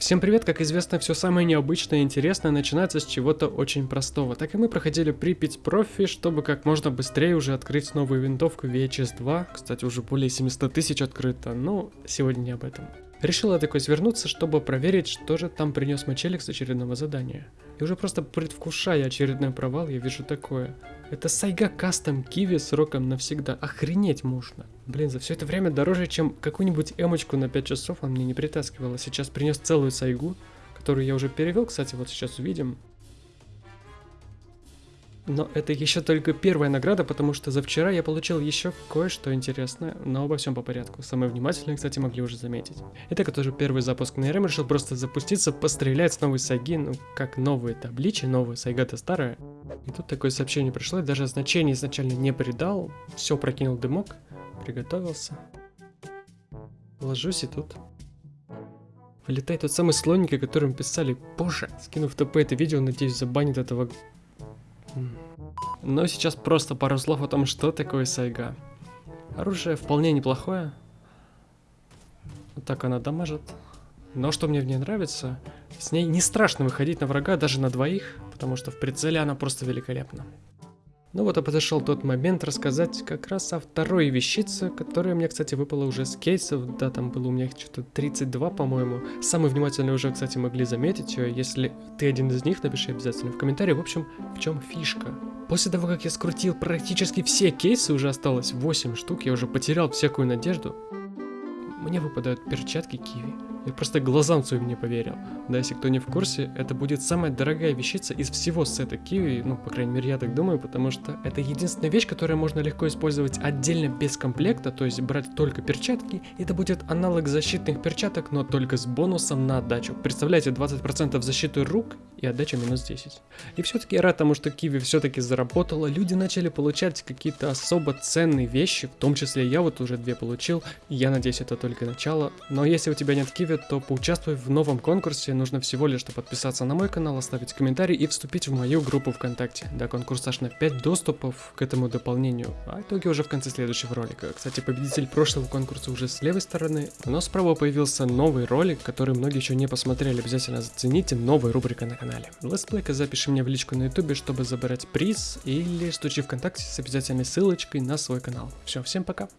Всем привет, как известно, все самое необычное и интересное начинается с чего-то очень простого. Так и мы проходили Припять профи, чтобы как можно быстрее уже открыть новую винтовку VHS 2. Кстати, уже более 700 тысяч открыто, но сегодня не об этом. Решила такой свернуться, чтобы проверить, что же там принес Мачелик с очередного задания. И уже просто предвкушая очередной провал, я вижу такое. Это Сайга Кастом Киви сроком навсегда. Охренеть можно. Блин, за все это время дороже, чем какую-нибудь эмочку на 5 часов он мне не притаскивал. А сейчас принес целую Сайгу, которую я уже перевел, кстати, вот сейчас увидим. Но это еще только первая награда, потому что за вчера я получил еще кое-что интересное, но обо всем по порядку. Самые внимательные, кстати, могли уже заметить. Итак, это уже первый запуск на РМ, решил просто запуститься, пострелять с новой сайги, ну как новые табличи, новая сайга-то старая. И тут такое сообщение пришло, я даже значение изначально не придал, все прокинул дымок, приготовился. Ложусь и тут Вылетает тот самый слоник, о котором писали позже. Скинув ТП это видео, надеюсь, забанит этого но сейчас просто пару слов о том, что такое сайга. Оружие вполне неплохое. Вот так она дамажит. Но что мне в ней нравится, с ней не страшно выходить на врага даже на двоих, потому что в прицеле она просто великолепна. Ну вот и подошел тот момент рассказать как раз о второй вещице, которая мне, кстати, выпала уже с кейсов. Да, там было у меня что-то 32, по-моему. Самые внимательные уже, кстати, могли заметить ее. Если ты один из них, напиши обязательно в комментарии. В общем, в чем фишка? После того, как я скрутил практически все кейсы, уже осталось 8 штук, я уже потерял всякую надежду. Мне выпадают перчатки киви. Я просто глазам своим не поверил. Да, если кто не в курсе, это будет самая дорогая вещица из всего сета Kiwi, ну, по крайней мере, я так думаю, потому что это единственная вещь, которую можно легко использовать отдельно без комплекта, то есть брать только перчатки, это будет аналог защитных перчаток, но только с бонусом на отдачу. Представляете, 20% защиты рук и отдача минус 10. И все-таки я рад тому, что Kiwi все-таки заработала, люди начали получать какие-то особо ценные вещи, в том числе я вот уже две получил, я надеюсь, это только начало, но если у тебя нет Kiwi, то поучаствуй в новом конкурсе. Нужно всего лишь подписаться на мой канал, оставить комментарий и вступить в мою группу ВКонтакте. Да, конкурс аж на 5 доступов к этому дополнению, а итоги уже в конце следующего ролика. Кстати, победитель прошлого конкурса уже с левой стороны, но справа появился новый ролик, который многие еще не посмотрели. Обязательно зацените, новая рубрика на канале. Летсплейка запиши мне в личку на ютубе, чтобы забрать приз, или стучи ВКонтакте с обязательной ссылочкой на свой канал. Все, всем пока!